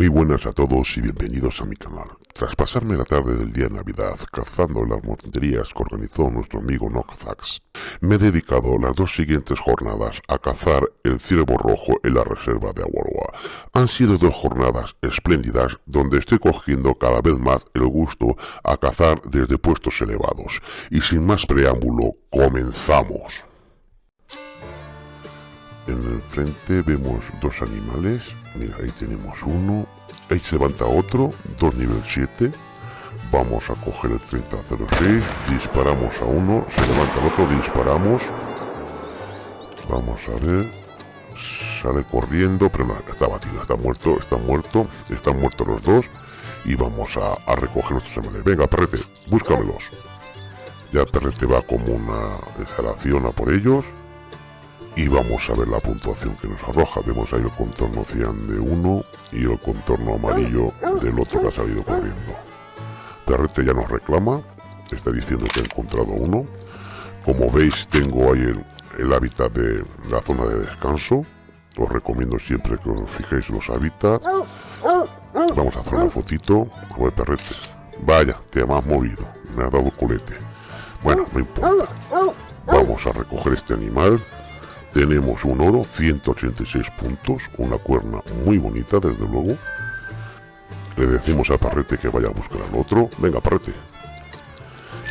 Muy buenas a todos y bienvenidos a mi canal. Tras pasarme la tarde del día de Navidad cazando las monterías que organizó nuestro amigo Nocfax, me he dedicado las dos siguientes jornadas a cazar el ciervo rojo en la reserva de Aguarua. Han sido dos jornadas espléndidas donde estoy cogiendo cada vez más el gusto a cazar desde puestos elevados. Y sin más preámbulo, comenzamos. En el frente vemos dos animales Mira, ahí tenemos uno. Ahí se levanta otro, dos nivel 7. Vamos a coger el 3006. Disparamos a uno. Se levanta el otro, disparamos. Vamos a ver. Sale corriendo, pero no, está batido, está muerto, está muerto. Están muertos los dos. Y vamos a, recoger nuestros animales. Venga, perrete, búscamelos. Ya perrete va como una exhalación a por ellos y vamos a ver la puntuación que nos arroja. Vemos ahí el contorno cian de uno y el contorno amarillo del otro que ha salido corriendo. Perrete ya nos reclama, está diciendo que ha encontrado uno. Como veis tengo ahí el, hábitat de la zona de descanso. Os recomiendo siempre que os fijéis los hábitats. Vamos a hacer una fotito. Ver, perrete. Vaya, te has movido. Me ha dado colete. Bueno, no importa. Vamos a recoger este animal tenemos un oro, 186 puntos, una cuerna muy bonita desde luego. Le decimos a Parrete que vaya a buscar al otro. Venga, Parrete.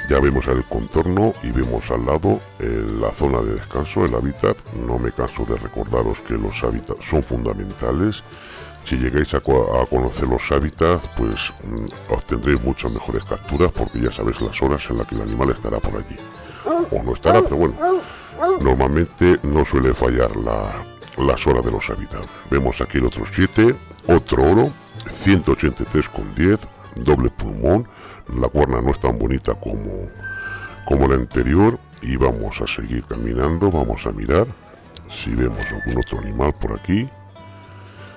Ya vemos el contorno y vemos al lado la zona de descanso, el hábitat. No me canso de recordaros que los hábitats son fundamentales. Si llegáis a, conocer los hábitats, pues mm, obtendréis muchas mejores capturas porque ya sabéis las horas en las que el animal estará por allí. O no estará, pero bueno, normalmente no suele fallar las horas de los hábitats. Vemos aquí el otro 7, otro oro, 183 con 10, doble pulmón, la cuerna no es tan bonita como, como la anterior. Y vamos a seguir caminando, vamos a mirar si vemos algún otro animal por aquí.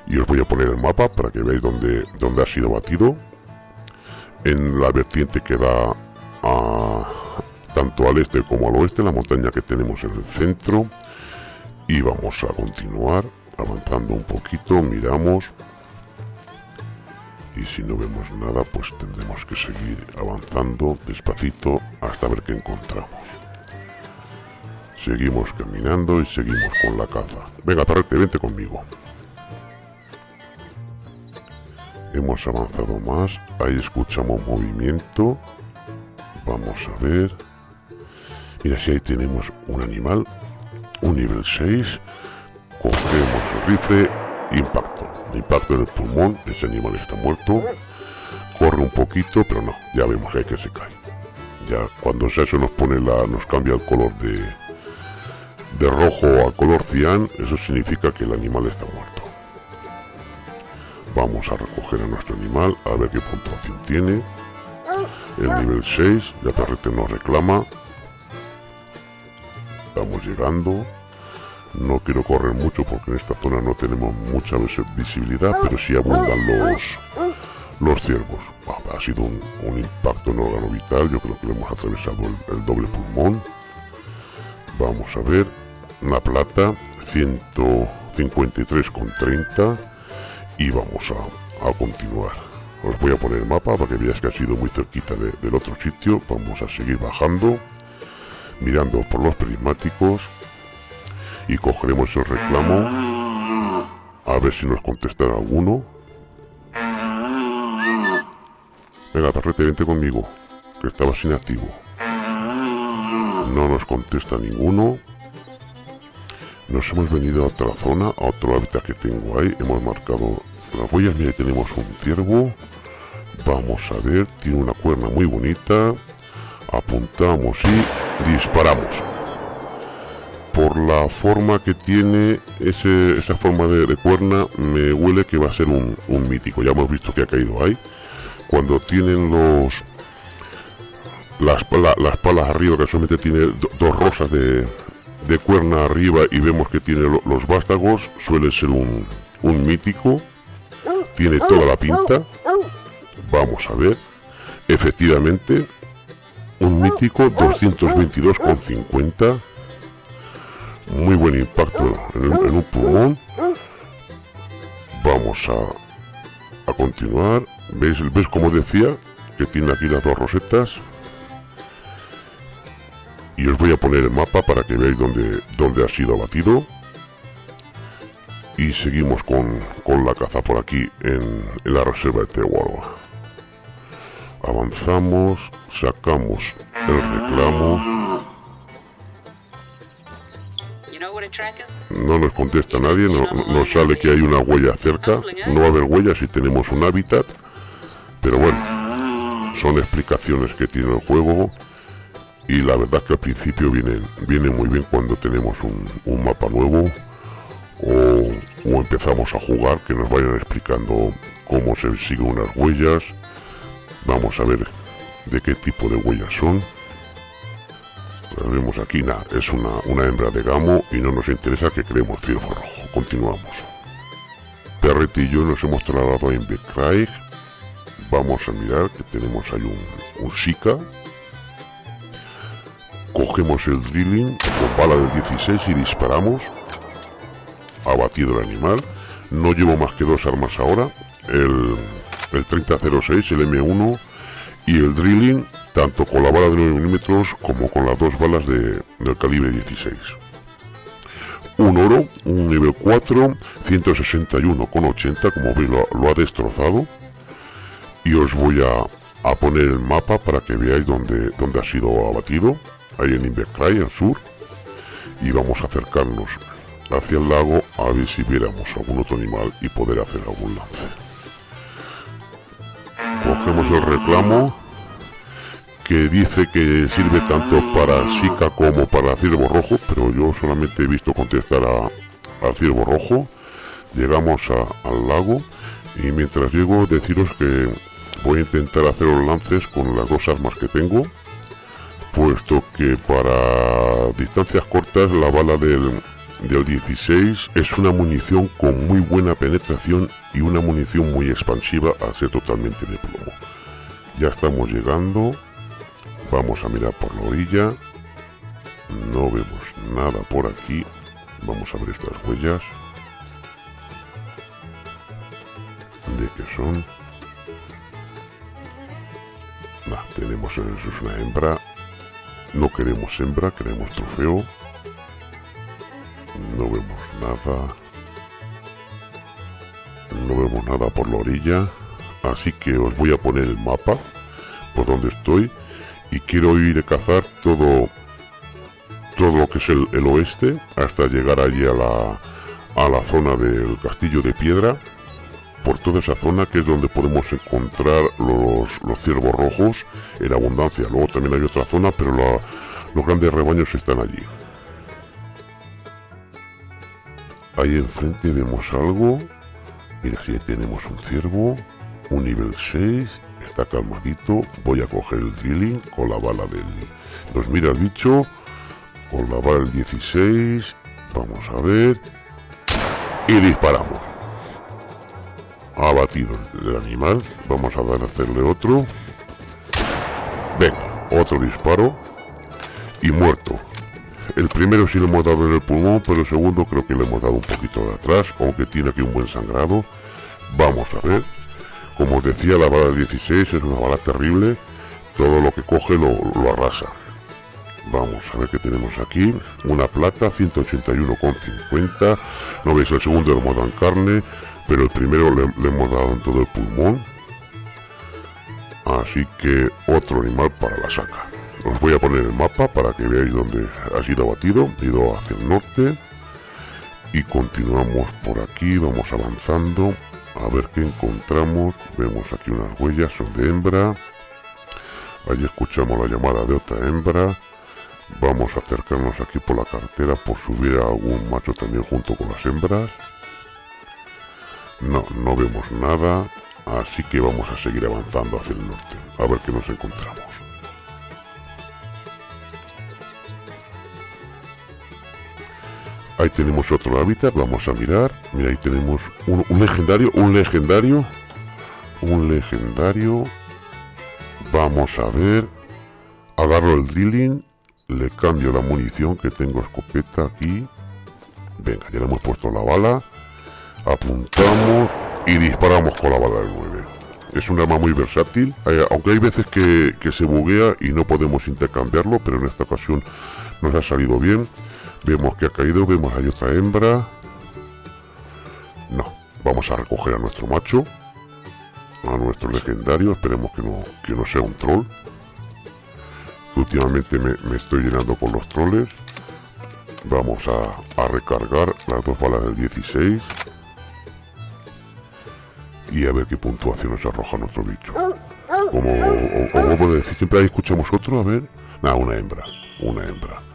Y os voy a poner el mapa para que veáis dónde, dónde ha sido batido. En la vertiente que da a, tanto al este como al oeste, la montaña que tenemos en el centro. Y vamos a continuar avanzando un poquito, miramos. Y si no vemos nada, pues tendremos que seguir avanzando despacito hasta ver qué encontramos. Seguimos caminando y seguimos con la caza. Venga, Tarrete, vente conmigo. Hemos avanzado más. Ahí escuchamos movimiento. Vamos a ver. Mira, si ahí tenemos un animal, un nivel 6, cogemos el rifle, impacto. Impacto en el pulmón, ese animal está muerto. Corre un poquito, pero no, ya vemos que que se cae. Ya cuando eso nos pone la, nos cambia el color de, de rojo a color cian, eso significa que el animal está muerto. Vamos a recoger a nuestro animal, a ver qué puntuación tiene. El nivel 6, ya perrete nos reclama, llegando. No quiero correr mucho porque en esta zona no tenemos mucha visibilidad pero sí abundan los los ciervos. Ha sido un, impacto en órgano vital. Yo creo que hemos atravesado el, doble pulmón. Vamos a ver. Una plata 153,30 y vamos a, continuar. Os voy a poner el mapa para que veáis que ha sido muy cerquita del otro sitio. Vamos a seguir bajando mirando por los prismáticos y cogeremos el reclamo. A ver si nos contestará alguno. Venga perrete vente conmigo que estabas inactivo no nos contesta ninguno. Nos hemos venido a otra zona a otro hábitat que tengo ahí. Hemos marcado las huellas. Mira tenemos un ciervo. Vamos a ver tiene una cuerna muy bonita. Apuntamos y disparamos. Por la forma que tiene esa forma de, cuerna me huele que va a ser un, mítico. Ya hemos visto que ha caído ahí. Cuando tienen los las, las palas arriba que solamente tiene dos rosas de, cuerna arriba y vemos que tiene los vástagos suele ser un, un mítico. Tiene toda la pinta. Vamos a ver. Efectivamente un mítico 222,50 muy buen impacto en, un pulmón vamos a, a continuar. ¿Veis, ¿Veis como decía? Que tiene aquí las dos rosetas. Y os voy a poner el mapa para que veáis dónde, dónde ha sido abatido. Y seguimos con, la caza por aquí en, la reserva de Tehualba. Avanzamos, sacamos el reclamo. No nos contesta nadie, no, nos sale que hay una huella cerca. No va a haber huella si tenemos un hábitat. Pero bueno, son explicaciones que tiene el juego. Y la verdad que al principio viene, viene muy bien cuando tenemos un, mapa nuevo. O, o, empezamos a jugar, que nos vayan explicando cómo se siguen unas huellas. Vamos a ver de qué tipo de huellas son vemos aquí, es una, una hembra de gamo y no nos interesa que creemos ciervo rojo. Continuamos. Perret y yo nos hemos trasladado a Invercraig. Vamos a mirar que tenemos ahí un, un Shika. Cogemos el drilling con bala del 16 y disparamos. Abatido el animal. No llevo más que dos armas ahora. El, el 3006, el M1 y el drilling tanto con la bala de 9 milímetros como con las dos balas de, del calibre 16. Un oro, un nivel 4, 161 con 80, como veis lo, ha destrozado. Y os voy a, poner el mapa para que veáis dónde, dónde ha sido abatido, ahí en Invercray, al sur. Y vamos a acercarnos hacia el lago a ver si viéramos algún otro animal y poder hacer algún lance. Cogemos el reclamo que dice que sirve tanto para Sika como para ciervo rojo, pero yo solamente he visto contestar a, al ciervo rojo. Llegamos al lago y mientras llego deciros que voy a intentar hacer los lances con las dos armas que tengo, puesto que para distancias cortas la bala del, del 16 es una munición con muy buena penetración y una munición muy expansiva a ser totalmente de plomo. Ya estamos llegando Vamos a mirar por la orilla. No vemos nada por aquí. Vamos a ver estas huellas. ¿De qué son? tenemos eso es una hembra. No queremos hembra, queremos trofeo. No vemos nada. No vemos nada por la orilla. Así que os voy a poner el mapa por donde estoy y quiero ir a cazar todo todo lo que es el, oeste hasta llegar allí a la, a la zona del castillo de piedra por toda esa zona que es donde podemos encontrar los, los ciervos rojos en abundancia luego también hay otra zona pero los grandes rebaños están allí ahí enfrente vemos algo mira si tenemos un ciervo un nivel 6 está calmadito. Voy a coger el drilling con la bala del... Nos mira el bicho. Con la bala del 16. Vamos a ver. Y disparamos. Ha batido el animal. Vamos a dar a hacerle otro. Venga, otro disparo. Y muerto. El primero sí lo hemos dado en el pulmón, pero el segundo creo que le hemos dado un poquito de atrás, aunque tiene aquí un buen sangrado. Vamos a ver. Como os decía, la bala 16 es una bala terrible. Todo lo que coge lo, arrasa. Vamos a ver qué tenemos aquí. Una plata, 181,50. No veis, el segundo lo hemos dado en carne, pero el primero le, hemos dado en todo el pulmón. Así que otro animal para la saca. Os voy a poner el mapa para que veáis dónde ha sido abatido. He ido hacia el norte. Y continuamos por aquí, vamos avanzando. A ver qué encontramos. Vemos aquí unas huellas. Son de hembra. Ahí escuchamos la llamada de otra hembra. Vamos a acercarnos aquí por la carretera por subir a algún macho también junto con las hembras. No, no vemos nada. Así que vamos a seguir avanzando hacia el norte. A ver qué nos encontramos Ahí tenemos otro hábitat, vamos a mirar. Mira, ahí tenemos un, legendario, un legendario. Un legendario. Vamos a ver. Agarro el drilling. Le cambio la munición que tengo escopeta aquí. Venga, ya le hemos puesto la bala. Apuntamos. y disparamos con la bala del 9. Es un arma muy versátil, eh, aunque hay veces que, que se buguea y no podemos intercambiarlo, pero en esta ocasión nos ha salido bien. Vemos que ha caído, vemos hay otra hembra. No, vamos a recoger a nuestro macho, a nuestro legendario, esperemos que no, que no sea un troll. Últimamente me, estoy llenando con los troles. Vamos a, recargar las dos balas del 16 y a ver qué puntuación nos arroja nuestro bicho. Como a decir, siempre ahí escuchamos otro, a ver. Nada, una hembra, una hembra.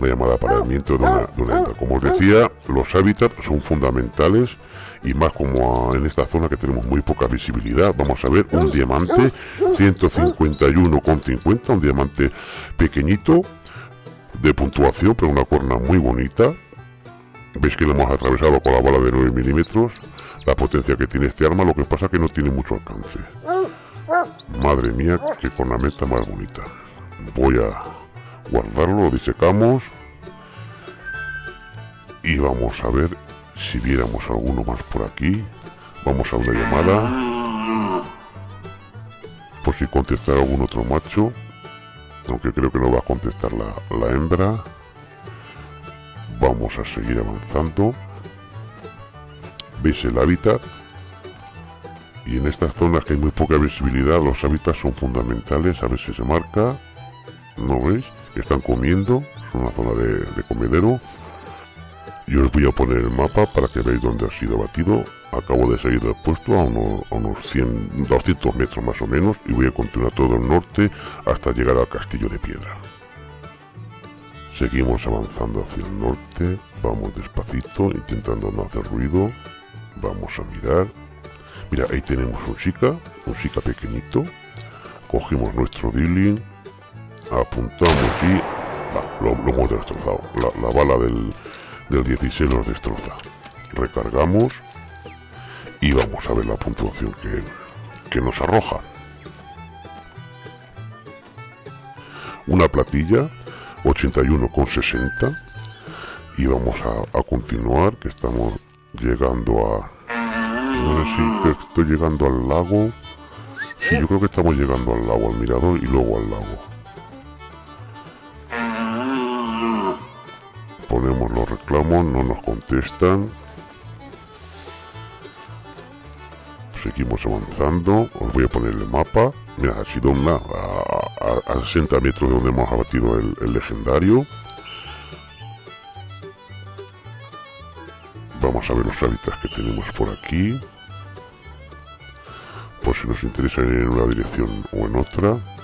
Una llamada para el viento de una, de una hembra. Como os decía, los hábitats son fundamentales y más como en esta zona que tenemos muy poca visibilidad. Vamos a ver un diamante 151,50, un diamante pequeñito de puntuación, pero una corona muy bonita. Veis que lo hemos atravesado con la bala de 9 milímetros la potencia que tiene este arma, lo que pasa que no tiene mucho alcance. Madre mía, qué cornamenta más bonita. Voy a guardarlo, lo disecamos. Y vamos a ver si viéramos alguno más por aquí. Vamos a una llamada. Por si contestar algún otro macho. Aunque creo que no va a contestar la, la hembra. Vamos a seguir avanzando veis el hábitat y en estas zonas que hay muy poca visibilidad los hábitats son fundamentales a ver si se marca no veis están comiendo es una zona de, comedero. Y os voy a poner el mapa para que veáis dónde ha sido batido acabo de salir del puesto a unos, a unos 100 200 metros más o menos y voy a continuar todo el norte hasta llegar al castillo de piedra. Seguimos avanzando hacia el norte vamos despacito intentando no hacer ruido. Vamos a mirar. Mira, ahí tenemos un chica, un chica pequeñito. Cogemos nuestro dealing, apuntamos y lo, hemos destrozado. La, bala del, del 16 nos destroza. Recargamos y vamos a ver la puntuación que, que nos arroja. Una platilla 81,60 y vamos a, a continuar que estamos llegando a... No estoy llegando al lago. Yo creo que estamos llegando al lago, al mirador y luego al lago. Ponemos los reclamos, no nos contestan. Seguimos avanzando. Os voy a poner el mapa. Mira, ha sido una a, 60 metros de donde hemos abatido el legendario. Vamos a ver los hábitats que tenemos por aquí. Por si nos interesa ir en una dirección o en otra.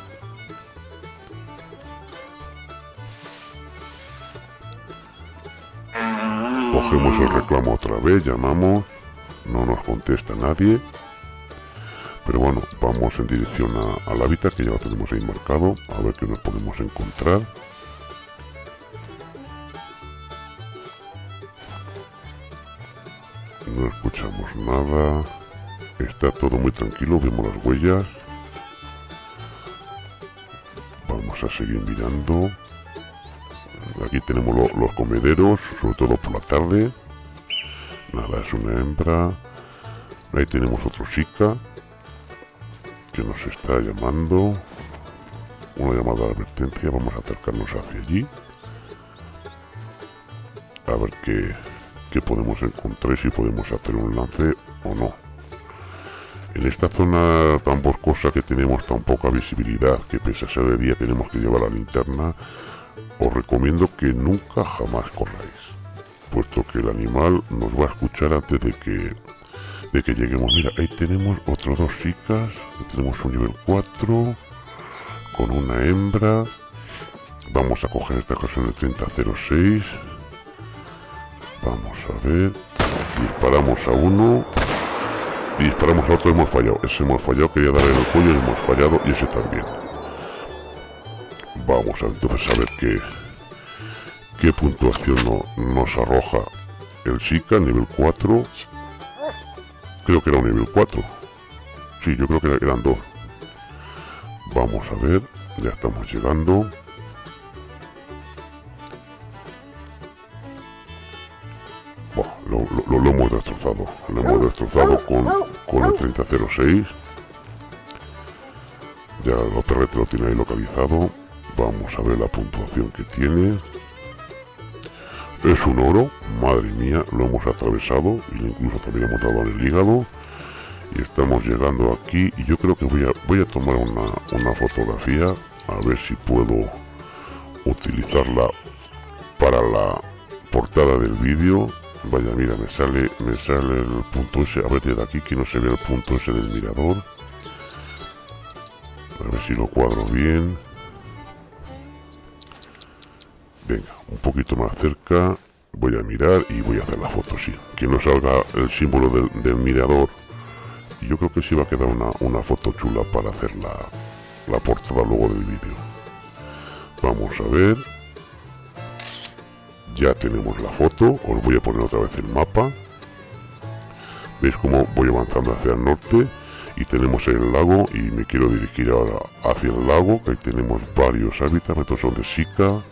Cogemos el reclamo otra vez, llamamos, no nos contesta nadie. Pero bueno, vamos en dirección al hábitat que ya lo tenemos ahí marcado, a ver qué nos podemos encontrar. no escuchamos nada está todo muy tranquilo vemos las huellas vamos a seguir mirando aquí tenemos los comederos sobre todo por la tarde. Nada es una hembra. Ahí tenemos otro chica que nos está llamando. Una llamada de advertencia. Vamos a acercarnos hacia allí. A ver qué que podemos encontrar si podemos hacer un lance o no. En esta zona tan boscosa que tenemos tan poca visibilidad, que pese a ser de día tenemos que llevar la linterna, os recomiendo que nunca jamás corráis, puesto que el animal nos va a escuchar antes de que de que lleguemos. Mira, ahí tenemos otros dos chicas, tenemos un nivel 4 con una hembra. Vamos a coger esta ocasión el 3006 Vamos a ver. Disparamos a uno. disparamos a otro. Hemos fallado. Ese hemos fallado. Quería darle el cuello y hemos fallado. Y ese también. Vamos a entonces a ver qué, qué puntuación nos arroja el Sika, nivel 4. Creo que era un nivel 4. Sí, yo creo que eran dos. Vamos a ver. Ya estamos llegando. lo lo, lo, hemos destrozado. Lo hemos destrozado con, con el 3006. Ya el perrete lo tiene ahí localizado. Vamos a ver la puntuación que tiene. Es un oro, madre mía, lo hemos atravesado y incluso también hemos dado en el hígado. Y estamos llegando aquí y yo creo que voy a, voy a tomar una, una fotografía a ver si puedo utilizarla para la portada del vídeo vaya mira me sale me sale el punto ese a ver desde aquí que no se ve el punto ese del mirador a ver si lo cuadro bien venga un poquito más cerca voy a mirar y voy a hacer la foto sí. Que no salga el símbolo del, mirador. Yo creo que sí va a quedar una, una foto chula para hacer la, la portada luego del vídeo. Vamos a ver. Ya tenemos la foto os voy a poner otra vez el mapa. Veis cómo voy avanzando hacia el norte y tenemos el lago y me quiero dirigir ahora hacia el lago que tenemos varios hábitats. Estos son de Sica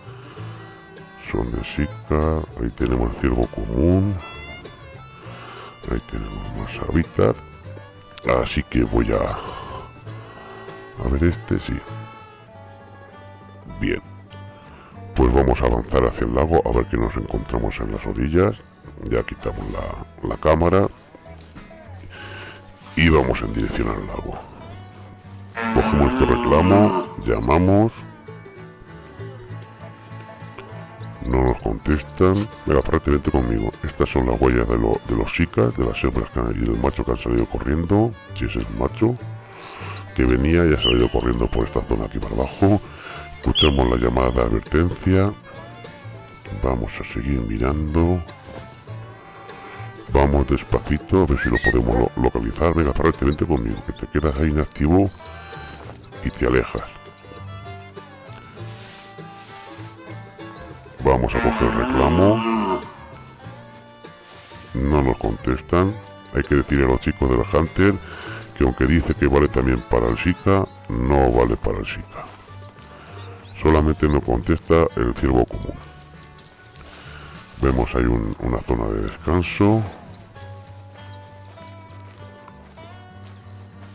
son de ahí tenemos el ciervo común. Ahí tenemos más hábitat. Así que voy a a ver este sí. Bien. Pues vamos a avanzar hacia el lago a ver qué nos encontramos en las orillas. Ya quitamos la, cámara. Y vamos en dirección al lago. Cogemos este reclamo llamamos no nos contestan venga prácticamente conmigo estas son las huellas de, los chicas de las hembras y del macho que han salido corriendo si es el macho que venía y ha salido corriendo por esta zona aquí para abajo Escuchamos la llamada de advertencia. Vamos a seguir mirando. Vamos despacito, a ver si lo podemos localizar. Venga, vente conmigo, que te quedas ahí inactivo y te alejas. Vamos a coger reclamo. No nos contestan. Hay que decir a los chicos del Hunter que aunque dice que vale también para el Shika, no vale para el Shika solamente no contesta el ciervo común vemos ahí una zona de descanso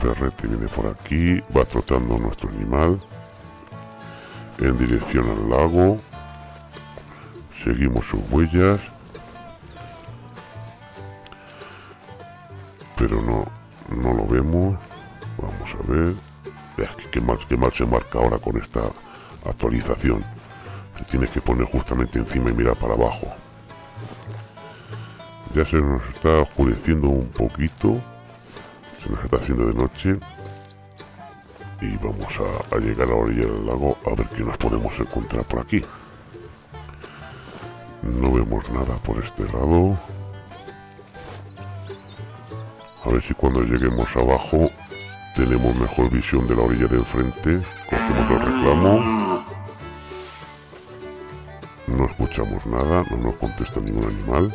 perrete viene por aquí va trotando nuestro animal en dirección al lago seguimos sus huellas. Pero no no lo vemos. Vamos a ver. Que mal, qué mal se marca ahora con esta actualización. Te tienes que poner justamente encima y mirar para abajo. Ya se nos está oscureciendo un poquito. Se nos está haciendo de noche. Y vamos a, llegar a la orilla del lago a ver qué nos podemos encontrar por aquí no vemos nada por este lado a ver si cuando lleguemos abajo tenemos mejor visión de la orilla de enfrente cogemos el reclamo no escuchamos nada, no nos contesta ningún animal.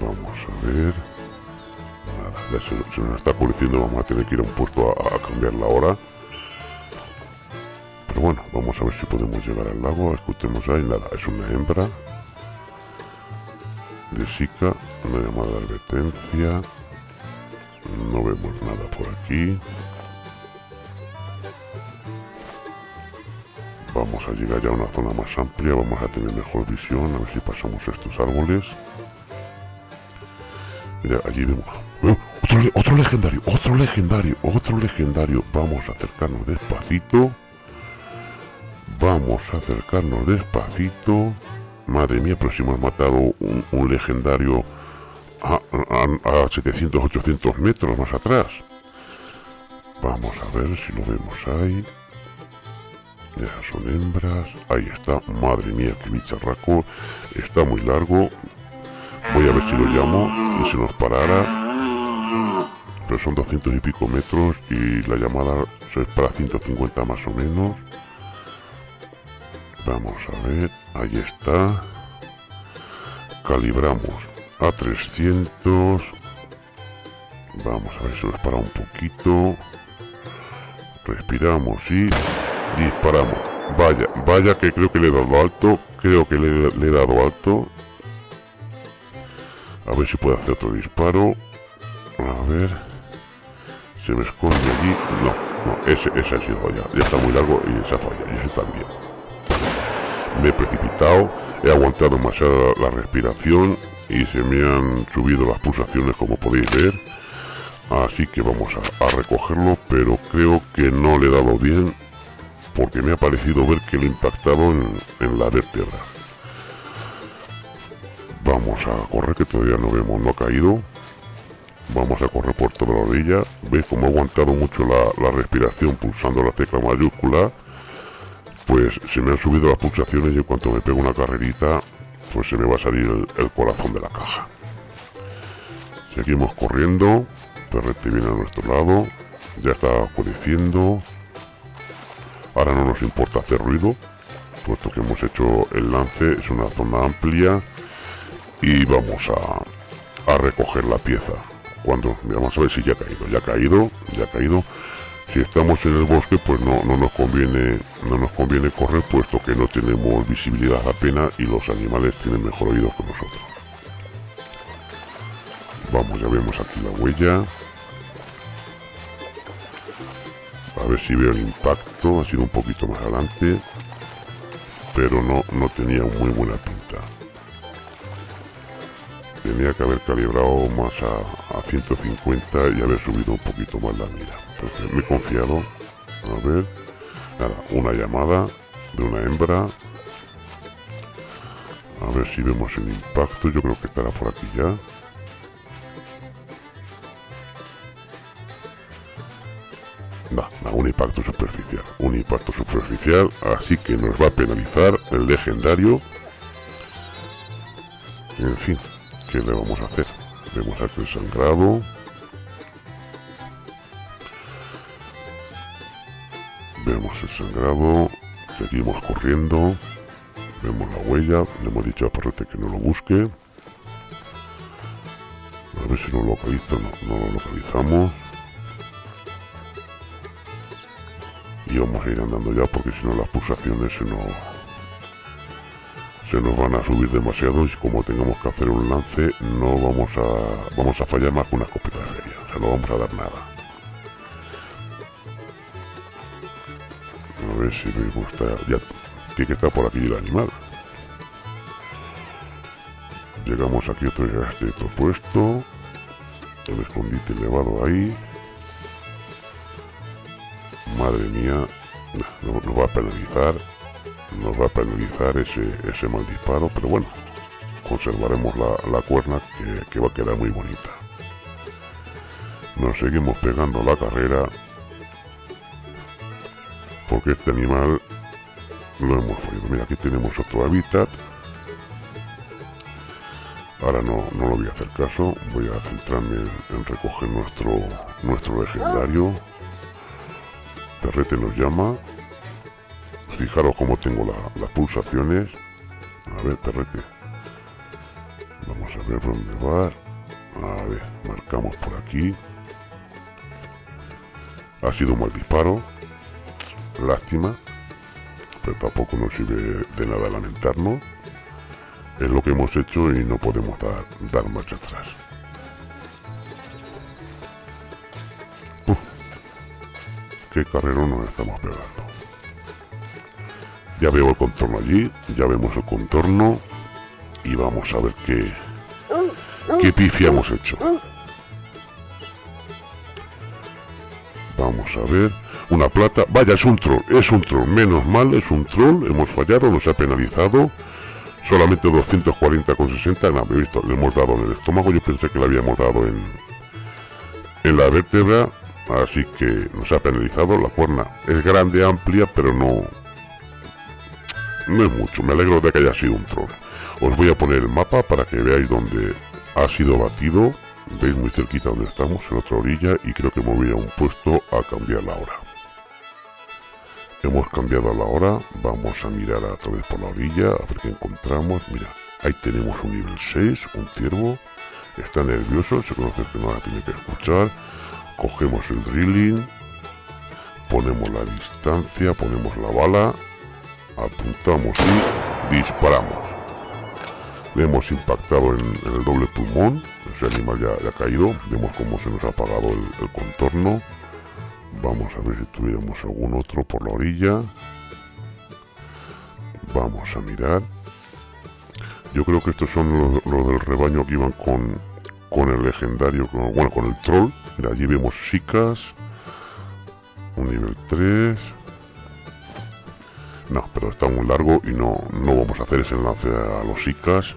Vamos a ver. Nada, se, nos está oscureciendo, vamos a tener que ir a un puerto a, cambiar la hora. Pero bueno, vamos a ver si podemos llegar al lago. Escuchemos ahí, nada, es una hembra de Sica, una llamada de advertencia. No vemos nada por aquí. vamos a llegar ya a una zona más amplia vamos a tener mejor visión a ver si pasamos estos árboles mira allí vemos ¡Oh! otro, legendario otro legendario otro legendario vamos a acercarnos despacito vamos a acercarnos despacito madre mía pero si hemos matado un, legendario a, a 700 800 metros más atrás vamos a ver si lo vemos ahí ya son hembras. Ahí está. Madre mía, qué bicharraco. Está muy largo. Voy a ver si lo llamo y se nos parara. Pero son 200 y pico metros y la llamada es para 150 más o menos. Vamos a ver. Ahí está. Calibramos a 300. Vamos a ver si nos para un poquito. Respiramos y disparamos. Vaya, vaya que creo que le he dado alto, creo que le, he dado alto. A ver si puedo hacer otro disparo. A ver. Se me esconde allí. No, no, ese, ese ha sido ya. Ya está muy largo y esa falla. Y ese también. Me he precipitado. He aguantado demasiado la respiración. Y se me han subido las pulsaciones como podéis ver. Así que vamos a, recogerlo. Pero creo que no le he dado bien. Porque me ha parecido ver que lo he impactado en, la vértebra. Vamos a correr que todavía no vemos, no ha caído. Vamos a correr por toda la orilla. ¿Veis cómo ha aguantado mucho la, respiración pulsando la tecla mayúscula? Pues se me han subido las pulsaciones y en cuanto me pego una carrerita, pues se me va a salir el, corazón de la caja. Seguimos corriendo. Perrete viene a nuestro lado. Ya está oscureciendo. Ahora no nos importa hacer ruido, puesto que hemos hecho el lance. Es una zona amplia y vamos a, recoger la pieza cuando vamos a ver si ya ha caído ya ha caído ya ha caído si estamos en el bosque pues no, no nos conviene no nos conviene correr puesto que no tenemos visibilidad apenas y los animales tienen mejor oído que nosotros. Vamos ya vemos aquí la huella. A ver si veo el impacto ha sido un poquito más adelante pero no no tenía muy buena pinta. Tenía que haber calibrado más a, 150 y haber subido un poquito más la mira me he confiado a ver nada una llamada de una hembra a ver si vemos el impacto yo creo que estará por aquí ya No, un impacto superficial, un impacto superficial, así que nos va a penalizar el legendario. En fin, ¿Qué le vamos a hacer? Vemos aquí el sangrado. El sangrado. Seguimos corriendo. Vemos la huella. Le hemos dicho a Parrete que no lo busque. A ver si lo localiza. No, no lo localizamos. Y vamos a ir andando ya porque si no las pulsaciones se nos se nos van a subir demasiado y como tengamos que hacer un lance no vamos a vamos a fallar más que una escopeta de feria o sea no vamos a dar nada si me gusta. Ya tiene que estar por aquí el animal. Llegamos aquí otro este otro puesto. El escondite elevado ahí. Madre mía nos va a penalizar nos va a penalizar ese, ese mal disparo, pero bueno, conservaremos la, cuerna que, va a quedar muy bonita. Nos seguimos pegando la carrera porque este animal lo hemos oído. Mira, aquí tenemos otro hábitat. Ahora no, no lo voy a hacer caso, voy a centrarme en, recoger nuestro, nuestro legendario. Perrete nos llama, Fijaros cómo tengo las pulsaciones. A ver, perrete. Vamos a ver dónde va. A ver, marcamos por aquí. Ha sido un mal disparo. Lástima. Pero tampoco nos sirve de nada lamentarnos. Es lo que hemos hecho y no podemos dar, dar marcha atrás. qué carrero nos estamos pegando. Ya veo el contorno allí, ya vemos el contorno y vamos a ver qué, qué pifia hemos hecho. Vamos a ver. Una plata. Vaya, es un troll. Es un troll. Menos mal, es un troll. Hemos fallado, nos ha penalizado. Solamente 240,60. No, he visto, le hemos dado en el estómago. Yo pensé que le habíamos dado en, en la vértebra. Así que nos ha penalizado. La cuerna es grande, amplia, pero no, no es mucho, me alegro de que haya sido un troll. Os voy a poner el mapa para que veáis dónde ha sido batido. Veis muy cerquita donde estamos, en otra orilla, y creo que me voy a un puesto a cambiar la hora. Hemos cambiado la hora, vamos a mirar a través por la orilla, a ver qué encontramos. Mira, ahí tenemos un nivel 6, un ciervo. Está nervioso, se conoce que no la tiene que escuchar. Cogemos el drilling, ponemos la distancia, ponemos la bala apuntamos y disparamos. Le hemos impactado en, el doble pulmón, ese animal ya, ha caído, vemos cómo se nos ha apagado el, contorno. Vamos a ver si tuviéramos algún otro por la orilla. Vamos a mirar. Yo creo que estos son los, del rebaño que iban con, con el legendario, bueno, con el troll. Mira, allí vemos chicas. Un nivel 3. No, pero está muy largo y no, no vamos a hacer ese enlace a los ICAS.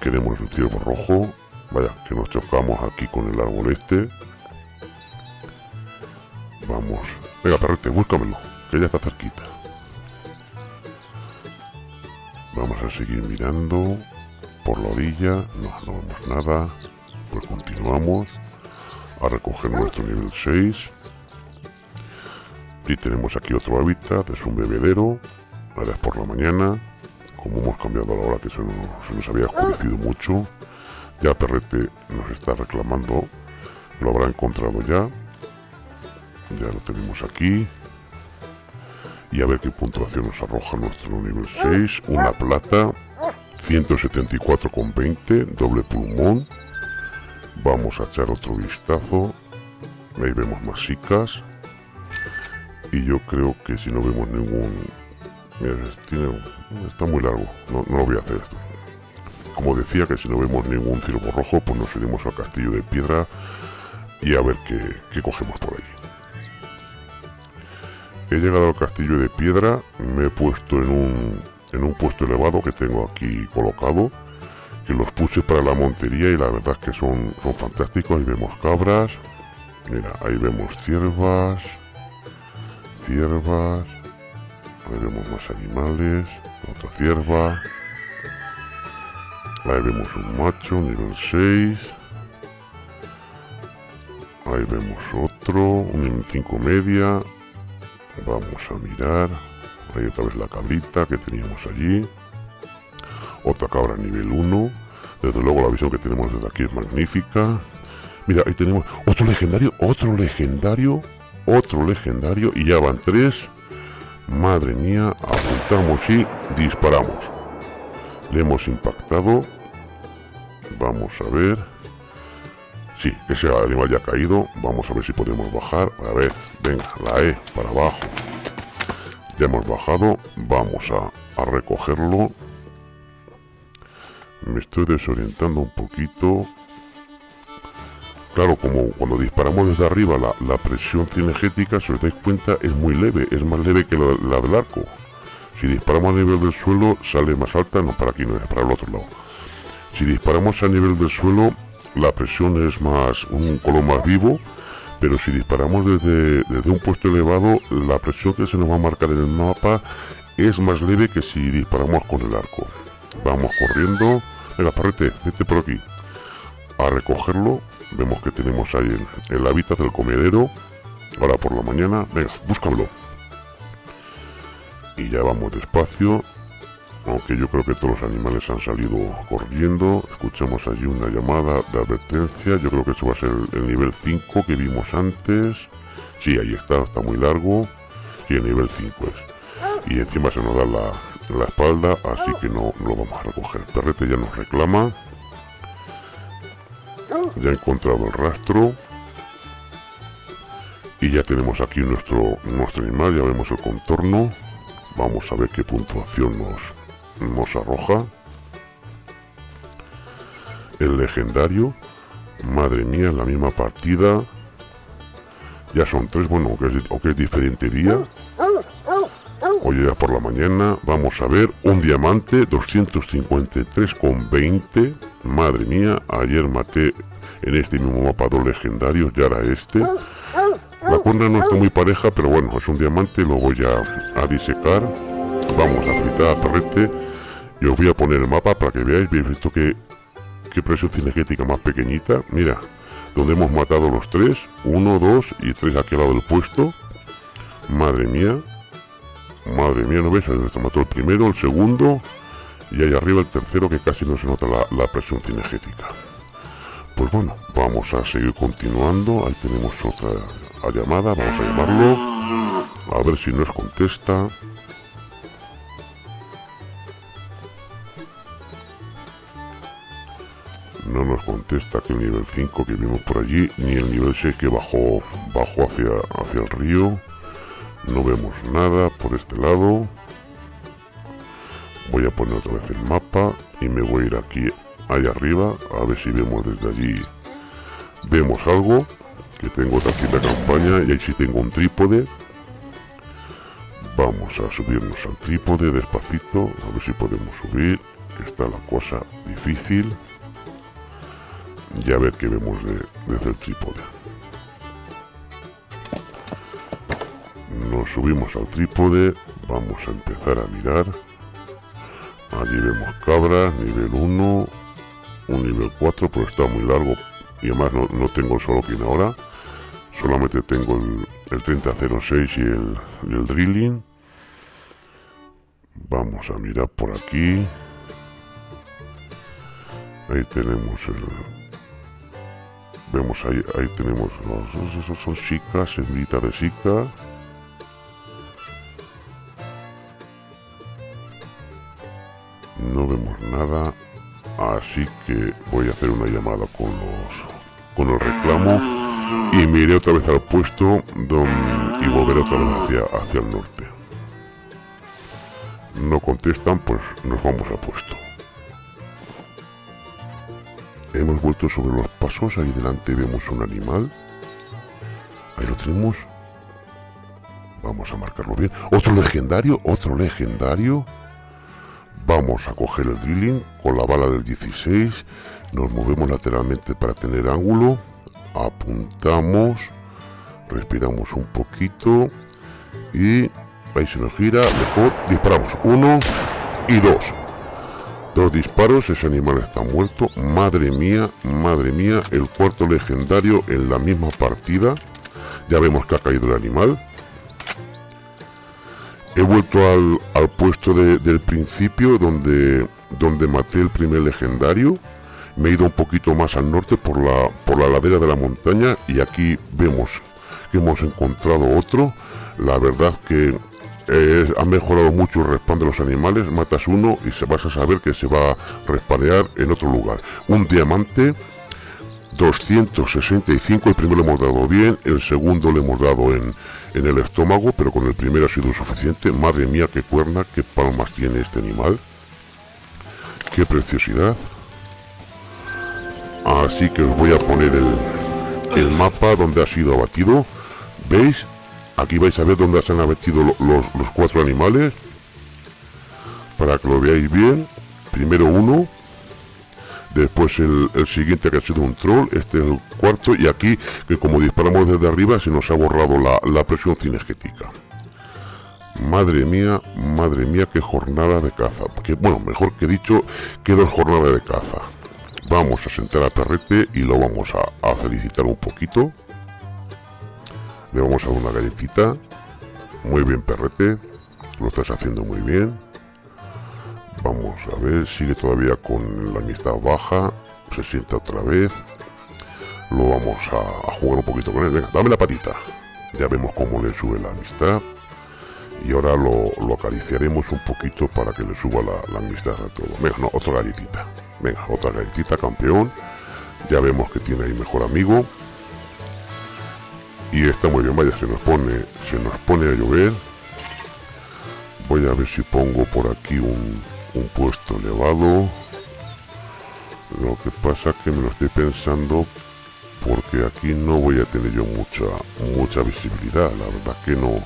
Queremos el ciervo rojo. Vaya, que nos chocamos aquí con el árbol este. Vamos. Venga, perrete, búscamelo, que ya está cerquita. Vamos a seguir mirando por la orilla. No, no vemos nada. Pues continuamos a recoger nuestro nivel 6. Y tenemos aquí otro hábitat, es un bebedero. Ahora es por la mañana. Como hemos cambiado la hora que se nos, había oscurecido mucho. Ya Perrete nos está reclamando. Lo habrá encontrado ya. Ya lo tenemos aquí. Y a ver qué puntuación nos arroja nuestro nivel 6. Una plata. 174,20. Doble pulmón. Vamos a echar otro vistazo. Ahí vemos más chicas y yo creo que si no vemos ningún... está muy largo, no, lo voy a hacer esto. Como decía, que si no vemos ningún ciervo rojo, pues nos iremos al castillo de piedra y a ver qué, cogemos por ahí. He llegado al castillo de piedra, me he puesto en un, en un puesto elevado que tengo aquí colocado, que los puse para la montería y la verdad es que son, son fantásticos. Ahí vemos cabras, mira, ahí vemos ciervas, ciervas. Ahí vemos más animales. Otra cierva. Ahí vemos un macho, nivel 6. Ahí vemos otro, un nivel 5 media. Vamos a mirar. Ahí otra vez la cabrita que teníamos allí. Otra cabra nivel 1. Desde luego la visión que tenemos desde aquí es magnífica. Mira, ahí tenemos otro legendario, otro legendario otro legendario y ya van tres. Madre mía, apuntamos y disparamos. Le hemos impactado. Vamos a ver. Sí, ese animal ya ha caído. Vamos a ver si podemos bajar. A ver, venga, la E para abajo. Ya hemos bajado. Vamos a, a recogerlo. Me estoy desorientando un poquito. Claro, como cuando disparamos desde arriba la, presión cinegética, si os dais cuenta, es muy leve, es más leve que la, del arco. Si disparamos a nivel del suelo, sale más alta, no para aquí, no es para el otro lado. Si disparamos a nivel del suelo, la presión es más, un color más vivo, pero si disparamos desde, desde un puesto elevado, la presión que se nos va a marcar en el mapa es más leve que si disparamos con el arco. Vamos corriendo. Venga, parrete, vete por aquí. A recogerlo Vemos que tenemos ahí el, hábitat del comedero. Ahora por la mañana. Venga, búscamelo. Y ya vamos despacio. Aunque yo creo que todos los animales han salido corriendo. Escuchamos allí una llamada de advertencia. Yo creo que eso va a ser el, nivel 5 que vimos antes. Sí, ahí está, está muy largo. Sí, el nivel 5 es. Y encima se nos da la, la espalda, así que no, no lo vamos a recoger. El perrete ya nos reclama. Ya he encontrado el rastro. Y ya tenemos aquí nuestro, nuestro animal, ya vemos el contorno. Vamos a ver qué puntuación nos, nos arroja. El legendario. Madre mía, la misma partida. Ya son tres, bueno, o que es diferente día. Hoy ya por la mañana vamos a ver un diamante 253,20. Madre mía, ayer maté en este mismo mapa dos legendarios, ya era este. La cuerda no está muy pareja, pero bueno, es un diamante, lo voy a, a disecar. Vamos a fritar perrete y os voy a poner el mapa para que veáis, veis visto que qué presión cinegética más pequeñita. Mira, donde hemos matado los tres, uno, dos y tres aquí al lado del puesto. Madre mía, madre mía, ¿no ves? Se mató el primero, el segundo y ahí arriba el tercero que casi no se nota la, la presión cinegética. Pues bueno, vamos a seguir continuando. Ahí tenemos otra llamada, vamos a llamarlo. A ver si nos contesta. No nos contesta que el nivel 5 que vimos por allí, ni el nivel 6 que bajó, bajó hacia, hacia el río. No vemos nada por este lado. Voy a poner otra vez el mapa y me voy a ir aquí, allá arriba, a ver si vemos desde allí. Vemos algo, que tengo otra cita campaña y ahí sí tengo un trípode. Vamos a subirnos al trípode despacito, a ver si podemos subir, está la cosa difícil ya ver qué vemos desde el trípode. Nos subimos al trípode vamos a empezar a mirar. Allí vemos cabras nivel 1 un nivel 4 pero está muy largo. Y además no, tengo solo quien ahora. Solamente tengo el, el 3006 y el, y el drilling. Vamos a mirar por aquí. Ahí tenemos el, vemos ahí, ahí tenemos esos son chicas, hembritas de chica. No vemos nada, así que voy a hacer una llamada con los con el reclamo y me iré otra vez al puesto y volveré otra vez hacia, hacia el norte. No contestan, pues nos vamos al puesto. Hemos vuelto sobre los pasos, ahí delante vemos un animal. Ahí lo tenemos. Vamos a marcarlo bien. Otro legendario, otro legendario. Vamos a coger el drilling con la bala del 16. Nos movemos lateralmente para tener ángulo. Apuntamos. Respiramos un poquito. Y ahí se nos gira. Mejor disparamos. Uno y dos. Dos disparos, ese animal está muerto. Madre mía, madre mía, el cuarto legendario en la misma partida. Ya vemos que ha caído el animal. He vuelto al, puesto del principio donde, donde maté el primer legendario. Me he ido un poquito más al norte por la, por la ladera de la montaña y aquí vemos que hemos encontrado otro. La verdad que eh, ha mejorado mucho el respawn de los animales, matas uno y se vas a saber que se va a respanear en otro lugar. Un diamante 265, el primero lo hemos dado bien, el segundo le hemos dado en, en el estómago, pero con el primero ha sido suficiente. Madre mía, qué cuerna, qué palmas tiene este animal. Qué preciosidad. Así que os voy a poner el, el mapa donde ha sido abatido. ¿Veis? Aquí vais a ver dónde se han abatido los, cuatro animales. Para que lo veáis bien. Primero uno. Después el, siguiente que ha sido un troll. Este es el cuarto. Y aquí, que como disparamos desde arriba, se nos ha borrado la, presión cinegética. Madre mía, madre mía, qué jornada de caza. Que, bueno, mejor que dicho, que dos jornadas de caza. Vamos a sentar a Perrete y lo vamos a felicitar un poquito. Le vamos a dar una galletita. Muy bien, perrete. Lo estás haciendo muy bien. Vamos a ver, sigue todavía con la amistad baja. Se sienta otra vez. Lo vamos a, jugar un poquito con él. Venga, dame la patita. Ya vemos cómo le sube la amistad. Y ahora lo, acariciaremos un poquito para que le suba la, amistad a todo. Venga, no, otra galletita. Venga, otra galletita, campeón. Ya vemos que tiene ahí mejor amigo y está muy bien vaya se nos pone se nos pone a llover. Voy a ver si pongo por aquí un, un puesto elevado. Lo que pasa que me lo estoy pensando porque aquí no voy a tener yo mucha mucha visibilidad la verdad que no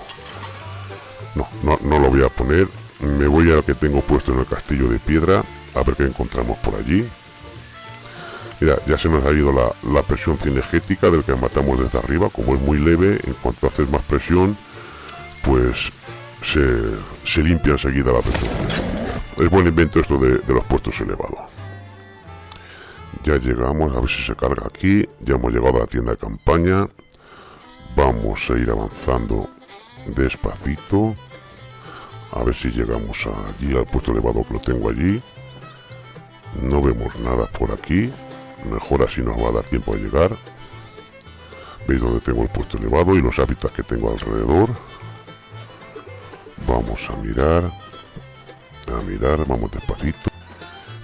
no, no, no lo voy a poner. Me voy a lo que tengo puesto en el castillo de piedra a ver qué encontramos por allí Mira, ya se nos ha ido la, presión cinegética del que matamos desde arriba, como es muy leve, en cuanto haces más presión, pues se, limpia enseguida la presión Es buen invento esto de, los puestos elevados. Ya llegamos, a ver si se carga aquí, ya hemos llegado a la tienda de campaña, vamos a ir avanzando despacito, a ver si llegamos allí al puesto elevado que lo tengo allí, no vemos nada por aquí, mejor así nos va a dar tiempo de llegar. Veis donde tengo el puesto elevado y los hábitats que tengo alrededor vamos a mirar a mirar, vamos despacito.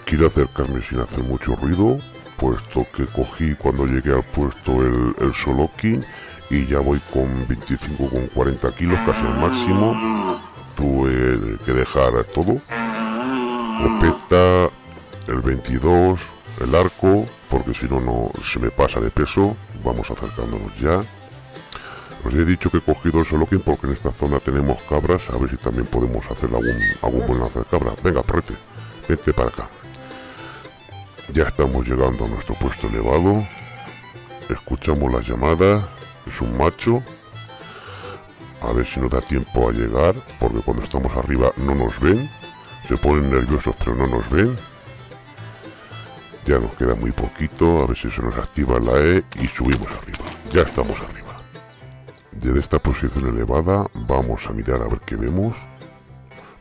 Quiero acercarme sin hacer mucho ruido puesto que cogí cuando llegué al puesto el, el Soloki y ya voy con 25 con 40 kilos casi al máximo. Tuve que dejar todo. Copeta el 22 el arco porque si no no se me pasa de peso. Vamos acercándonos ya. Os he dicho que he cogido el Solokin porque en esta zona tenemos cabras. A ver si también podemos hacer algún, algún buen lance de cabra. Venga perrete vete para acá. Ya estamos llegando a nuestro puesto elevado. Escuchamos las llamadas. Es un macho. A ver si nos da tiempo a llegar porque cuando estamos arriba no nos ven. Se ponen nerviosos pero no nos ven ya nos queda muy poquito a ver si se nos activa la E y subimos arriba. Ya estamos arriba. Desde esta posición elevada vamos a mirar a ver qué vemos.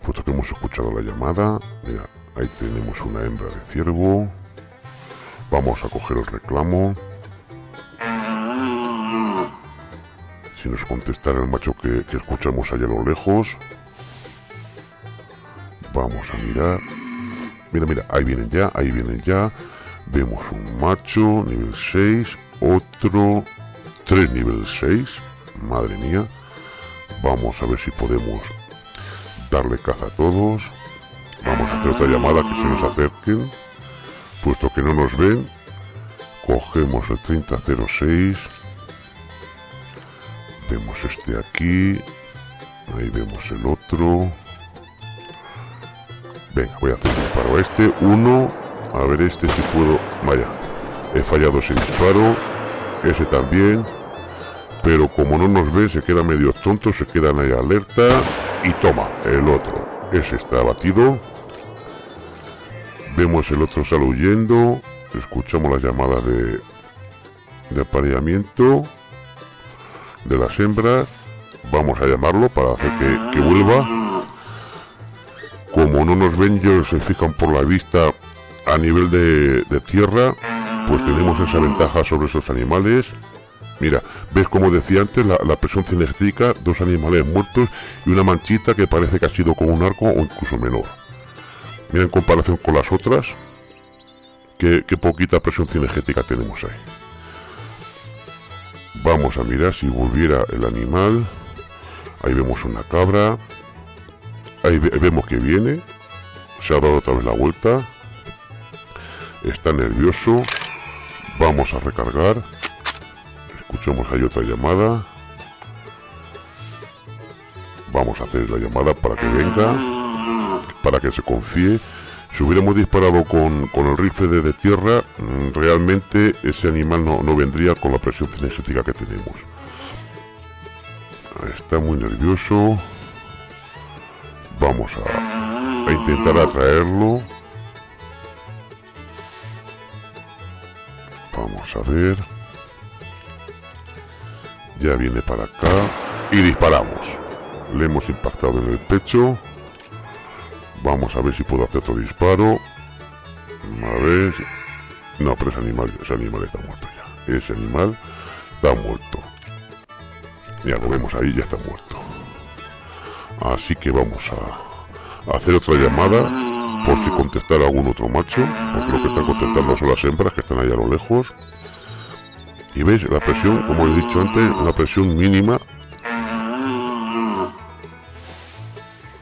Puesto que hemos escuchado la llamada mira ahí tenemos una hembra de ciervo. Vamos a coger el reclamo. Si nos contestara el macho que, escuchamos allá a lo lejos. Vamos a mirar mira mira ahí vienen ya ahí vienen ya. Vemos un macho nivel 6 otro 3 nivel 6 madre mía. Vamos a ver si podemos darle caza a todos. Vamos a hacer otra llamada que se nos acerquen. Puesto que no nos ven cogemos el 3006 vemos este aquí. Ahí vemos el otro venga voy a hacer un disparo a este. Uno. A ver este si puedo. Vaya. He fallado ese disparo. Ese también. Pero como no nos ve se queda medio tonto se quedan ahí alerta. Y toma el otro. Ese está abatido. Vemos el otro sale huyendo. Escuchamos las llamadas de de apareamiento de las hembras. Vamos a llamarlo para hacer que, vuelva como no nos ven ellos se fijan por la vista a nivel de, tierra pues tenemos esa ventaja sobre esos animales mira ves como decía antes la, presión cinética dos animales muertos y una manchita que parece que ha sido con un arco o incluso menor mira en comparación con las otras qué, poquita presión cinegética tenemos ahí Vamos a mirar si volviera el animal. Ahí vemos una cabra. Ahí vemos que viene. Se ha dado otra vez la vuelta. Está nervioso. Vamos a recargar. Escuchamos ahí otra llamada. Vamos a hacer la llamada para que venga. Para que se confíe si hubiéramos disparado con, el rifle de, tierra, mm, realmente ese animal no, vendría con la presión cinegética que tenemos. Está muy nervioso. Vamos a, intentar atraerlo. Vamos a ver. Ya viene para acá. Y disparamos. Le hemos impactado en el pecho. Vamos a ver si puedo hacer otro disparo. A ver. No, pero ese animal, ese animal está muerto ya. Ese animal está muerto. Ya lo vemos ahí, ya está muerto. Así que vamos a, hacer otra llamada por si contestar algún otro macho. Porque lo que están contestando son las hembras que están allá a lo lejos. Y veis, la presión, como he dicho antes, la presión mínima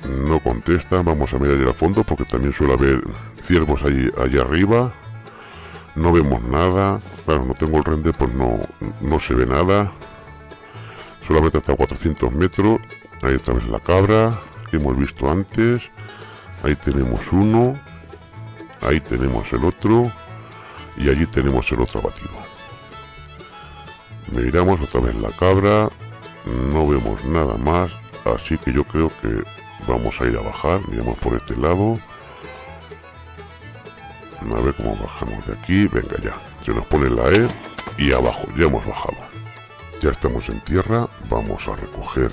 no contesta. Vamos a mirar allá al fondo porque también suele haber ciervos allí, allá arriba. No vemos nada. Claro, no tengo el render, pues no, no se ve nada. Solamente hasta 400 metros. Ahí otra vez la cabra que hemos visto antes. Ahí tenemos uno. Ahí tenemos el otro. Y allí tenemos el otro abatido. Miramos otra vez la cabra. No vemos nada más. Así que yo creo que vamos a ir a bajar miramos por este lado a ver cómo bajamos de aquí venga ya se nos pone la E y abajo ya hemos bajado ya estamos en tierra vamos a recoger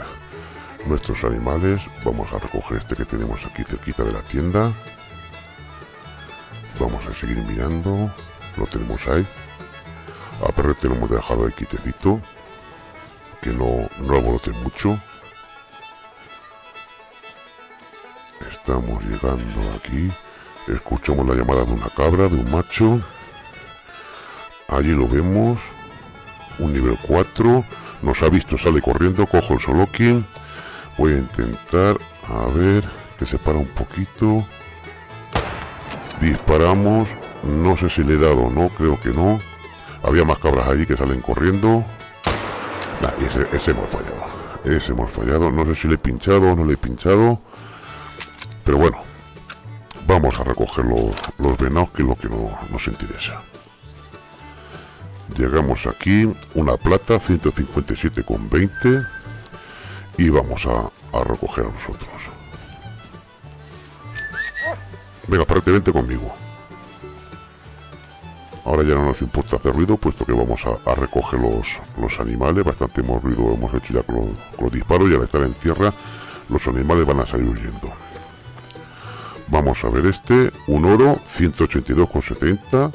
nuestros animales vamos a recoger este que tenemos aquí cerquita de la tienda vamos a seguir mirando lo tenemos ahí a perrete lo hemos dejado ahí quitecito que no, no abolote mucho Estamos llegando aquí. Escuchamos la llamada de una cabra, de un macho. allí lo vemos un nivel 4 nos ha visto sale corriendo cojo el solokin voy a intentar a ver que se para un poquito. Disparamos no sé si le he dado no creo que no. Había más cabras allí que salen corriendo. Ese, ese hemos fallado ese hemos fallado. No sé si le he pinchado o no le he pinchado pero bueno vamos a recoger los, los venados que es lo que no, nos interesa. Llegamos aquí una plata 157,20 y vamos a, a recoger a nosotros. Venga prácticamente conmigo. Ahora ya no nos importa hacer ruido puesto que vamos a, recoger los, los, animales. Bastante hemos ruido hemos hecho ya con los, disparos y al estar en tierra los animales van a salir huyendo. Vamos a ver este un oro 182,70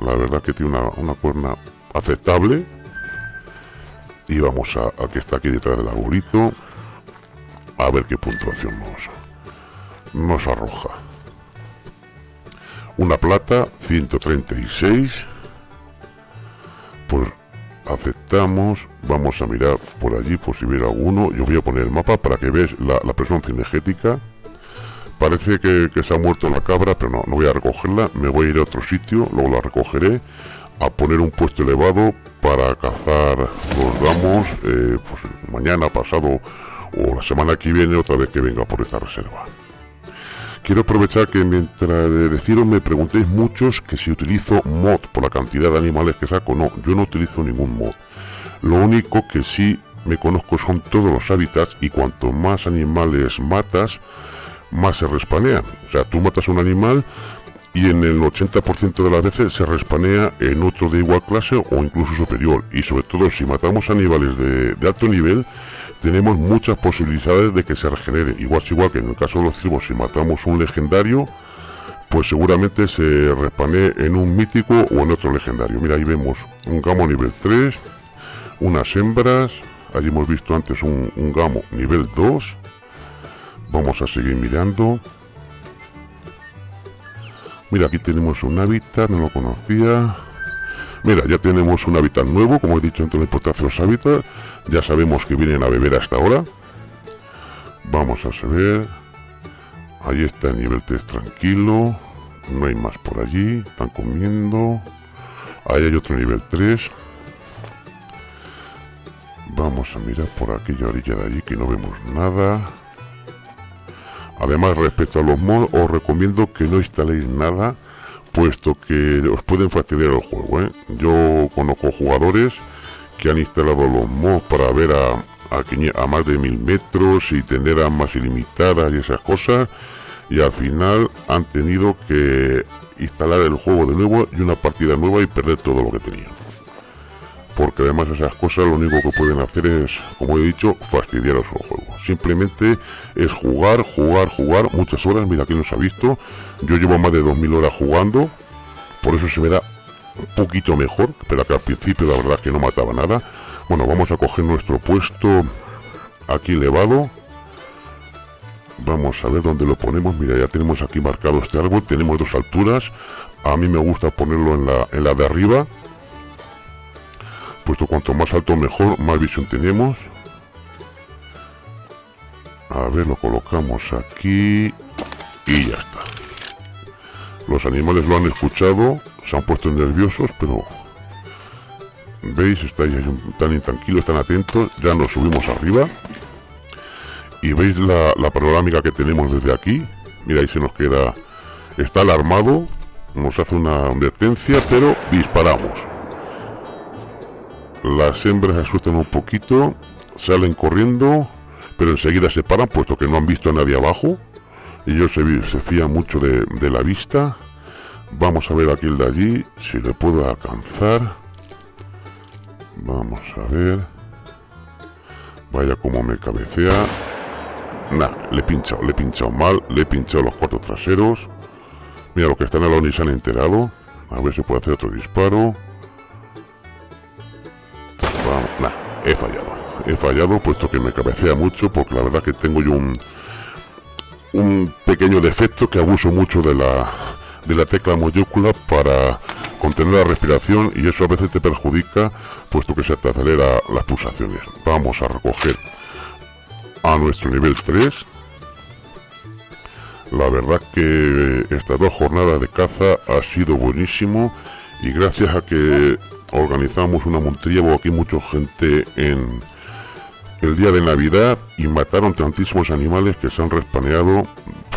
la verdad que tiene una, una cuerna aceptable y vamos a, que está aquí detrás del arbolito a ver qué puntuación nos, nos arroja. Una plata 136 pues aceptamos vamos a mirar por allí por si hubiera alguno. Yo voy a poner el mapa para que veas la, presencia energética parece que, se ha muerto la cabra pero no, no voy a recogerla. Me voy a ir a otro sitio luego la recogeré. A poner un puesto elevado para cazar. Los damos eh, pues mañana pasado o la semana que viene otra vez que venga por esta reserva. Quiero aprovechar que mientras deciros me preguntéis muchos que si utilizo mod por la cantidad de animales que saco. No yo no utilizo ningún mod. Lo único que sí me conozco son todos los hábitats y cuanto más animales matas más se respanean. O sea, tú matas un animal y en el 80% de las veces se respanea en otro de igual clase o incluso superior. Y sobre todo si matamos animales de, alto nivel, tenemos muchas posibilidades de que se regenere. Igual igual que en el caso de los cibos, si matamos un legendario, pues seguramente se respanee en un mítico o en otro legendario. Mira, ahí vemos un gamo nivel 3, unas hembras, allí hemos visto antes un, un gamo nivel 2, Vamos a seguir mirando. Mira, aquí tenemos un hábitat, no lo conocía. Mira, ya tenemos un hábitat nuevo, como he dicho antes, de los hábitats. Ya sabemos que vienen a beber hasta ahora. Vamos a saber. Ahí está el nivel 3 tranquilo. No hay más por allí. Están comiendo. Ahí hay otro nivel 3. Vamos a mirar por aquella orilla de allí que no vemos nada. Además, respecto a los mods, os recomiendo que no instaléis nada, puesto que os pueden fastidiar el juego. ¿eh? Yo conozco jugadores que han instalado los mods para ver a, a, más de mil metros y tener armas ilimitadas y esas cosas, y al final han tenido que instalar el juego de nuevo y una partida nueva y perder todo lo que tenían porque además esas cosas lo único que pueden hacer es, como he dicho, fastidiar a su juego. Simplemente es jugar, jugar, jugar muchas horas, mira aquí nos ha visto, yo llevo más de 2000 horas jugando, por eso se me da un poquito mejor, pero que al principio la verdad que no mataba nada. Bueno, vamos a coger nuestro puesto aquí elevado. Vamos a ver dónde lo ponemos. Mira, ya tenemos aquí marcado este árbol. Tenemos dos alturas. A mí me gusta ponerlo en la, en la de arriba puesto cuanto más alto mejor, más visión tenemos. A ver, lo colocamos aquí y ya está. Los animales lo han escuchado, se han puesto nerviosos, pero veis, estáis tan intranquilos, tan atentos, ya nos subimos arriba y veis la, la panorámica que tenemos desde aquí. Mira, ahí se nos queda, está alarmado, nos hace una advertencia, pero disparamos las hembras asustan un poquito, salen corriendo, pero enseguida se paran puesto que no han visto a nadie abajo. Ellos se, se fían mucho de, la vista. Vamos a ver aquí el de allí, si le puedo alcanzar. Vamos a ver. Vaya como me cabecea. Nah, le he pinchado, le he pinchado mal, le he pinchado los cuatro traseros. Mira, lo que están al lado se han enterado. A ver si puedo hacer otro disparo he fallado. He fallado puesto que me cabecea mucho porque la verdad que tengo yo un, un pequeño defecto que abuso mucho de la, de la tecla mayúscula para contener la respiración y eso a veces te perjudica puesto que se te acelera las pulsaciones. Vamos a recoger a nuestro nivel 3. La verdad que estas dos jornadas de caza ha sido buenísimo y gracias a que organizamos una montería, hubo aquí mucha gente en el día de Navidad y mataron tantísimos animales que se han respaneado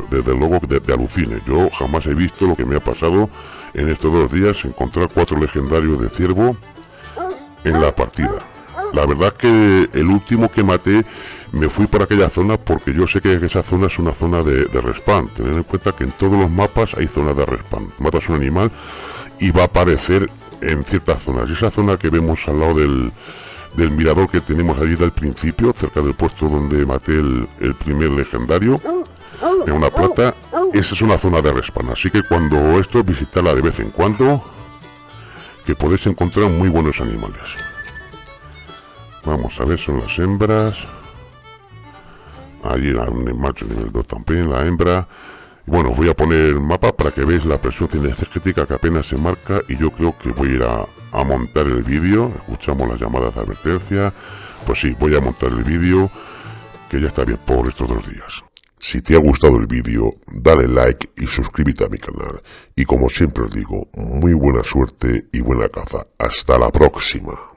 desde luego de, de alucine. Yo jamás he visto lo que me ha pasado en estos dos días, encontrar cuatro legendarios de ciervo en la partida. La verdad que el último que maté me fui para aquella zona porque yo sé que esa zona es una zona de, de respawn. En cuenta que en todos los mapas hay zonas de respawn. Matas un animal y va a aparecer en ciertas zonas. Y esa zona que vemos al lado del, del mirador que tenemos allí del principio, cerca del puesto donde maté el, el primer legendario, en una plata, esa es una zona de respawn. Así que cuando esto, visitarla de vez en cuando, que podéis encontrar muy buenos animales. Vamos a ver, son las hembras. Allí un macho nivel 2 también, la hembra. Bueno, voy a poner el mapa para que veáis la presión cinegética que apenas se marca y yo creo que voy a ir a, a montar el vídeo. Escuchamos las llamadas de advertencia. Pues sí, voy a montar el vídeo que ya está bien por estos dos días. Si te ha gustado el vídeo, dale like y suscríbete a mi canal. Y como siempre os digo, muy buena suerte y buena caza. Hasta la próxima.